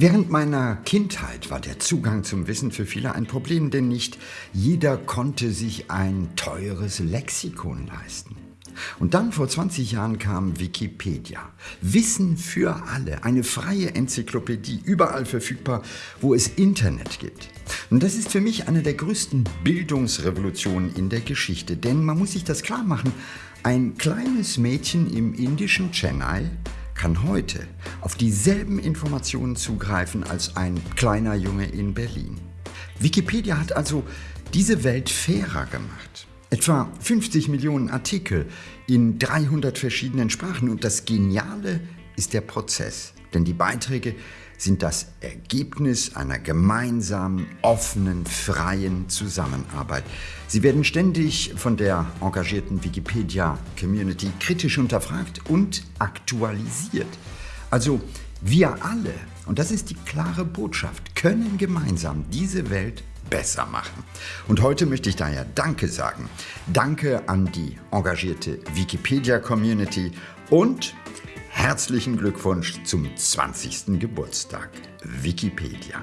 Während meiner Kindheit war der Zugang zum Wissen für viele ein Problem, denn nicht jeder konnte sich ein teures Lexikon leisten. Und dann vor 20 Jahren kam Wikipedia. Wissen für alle, eine freie Enzyklopädie, überall verfügbar, wo es Internet gibt. Und das ist für mich eine der größten Bildungsrevolutionen in der Geschichte, denn man muss sich das klar machen, ein kleines Mädchen im indischen Chennai kann heute auf dieselben Informationen zugreifen als ein kleiner Junge in Berlin. Wikipedia hat also diese Welt fairer gemacht. Etwa 50 Millionen Artikel in 300 verschiedenen Sprachen und das Geniale ist der Prozess, denn die Beiträge sind das Ergebnis einer gemeinsamen, offenen, freien Zusammenarbeit. Sie werden ständig von der engagierten Wikipedia-Community kritisch unterfragt und aktualisiert. Also wir alle, und das ist die klare Botschaft, können gemeinsam diese Welt besser machen. Und heute möchte ich daher Danke sagen. Danke an die engagierte Wikipedia-Community und Herzlichen Glückwunsch zum 20. Geburtstag, Wikipedia.